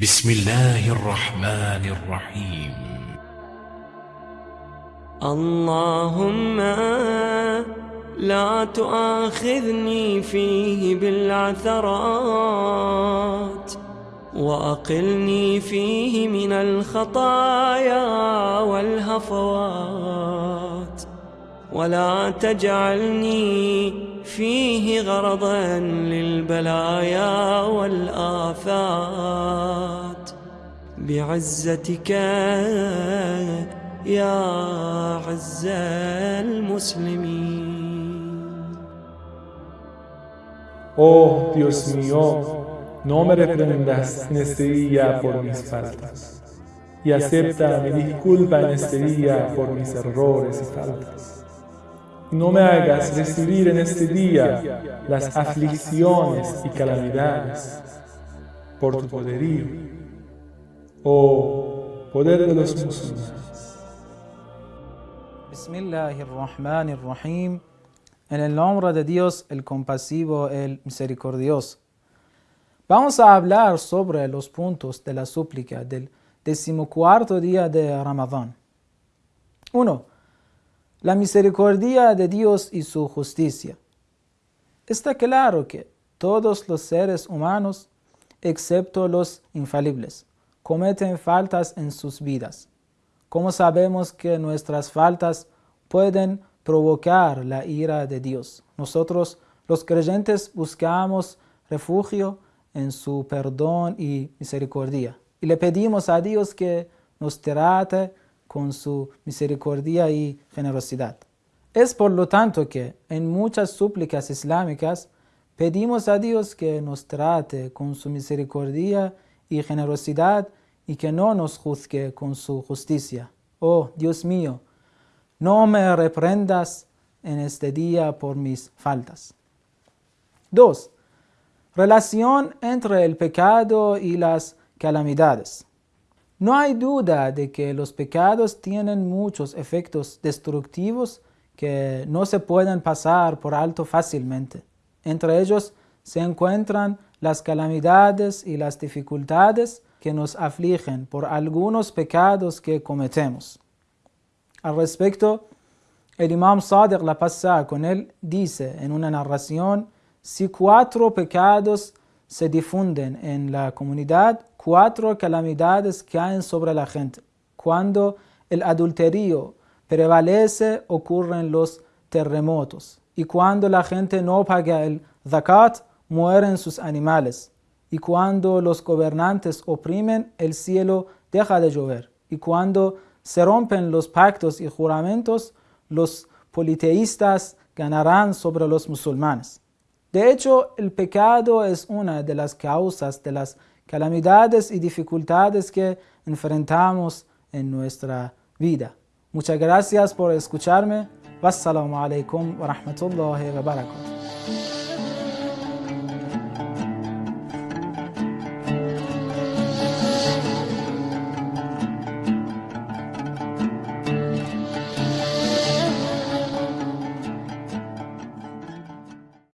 بسم الله الرحمن الرحيم. اللهم لا تؤاخذني فيه بالعثرات وأقلني فيه من الخطايا والهفوات ولا تجعلني فيه غرضا للبلايا والآفات بعزتك يا عز المسلمين Oh Dios mío, no me reprendas en este día por mis faltas, y acepta mi disculpa en este día por mis errores y faltas. No me hagas recibir en este día las aflicciones y calamidades por tu poderío, oh poder de los musulmanes. Bismillahirrahmanirrahim. En el nombre de Dios, el compasivo, el misericordioso. Vamos a hablar sobre los puntos de la súplica del decimocuarto día de Ramadán. 1. La misericordia de Dios y su justicia. Está claro que todos los seres humanos, excepto los infalibles, cometen faltas en sus vidas. ¿Cómo sabemos que nuestras faltas pueden provocar la ira de Dios? Nosotros, los creyentes, buscamos refugio en su perdón y misericordia. Y le pedimos a Dios que nos trate con su misericordia y generosidad. Es por lo tanto que en muchas súplicas islámicas pedimos a Dios que nos trate con su misericordia y generosidad y que no nos juzgue con su justicia. Oh Dios mío, no me reprendas en este día por mis faltas. 2. Relación entre el pecado y las calamidades. No hay duda de que los pecados tienen muchos efectos destructivos que no se pueden pasar por alto fácilmente. Entre ellos se encuentran las calamidades y las dificultades que nos afligen por algunos pecados que cometemos. Al respecto, el imam Sadiq la pasa con él dice en una narración si cuatro pecados se difunden en la comunidad, cuatro calamidades caen sobre la gente. Cuando el adulterio prevalece, ocurren los terremotos. Y cuando la gente no paga el zakat, mueren sus animales. Y cuando los gobernantes oprimen, el cielo deja de llover. Y cuando se rompen los pactos y juramentos, los politeístas ganarán sobre los musulmanes. De hecho, el pecado es una de las causas de las calamidades y dificultades que enfrentamos en nuestra vida. Muchas gracias por escucharme. Wassalamu alaikum wa rahmatullahi wa barakatuh.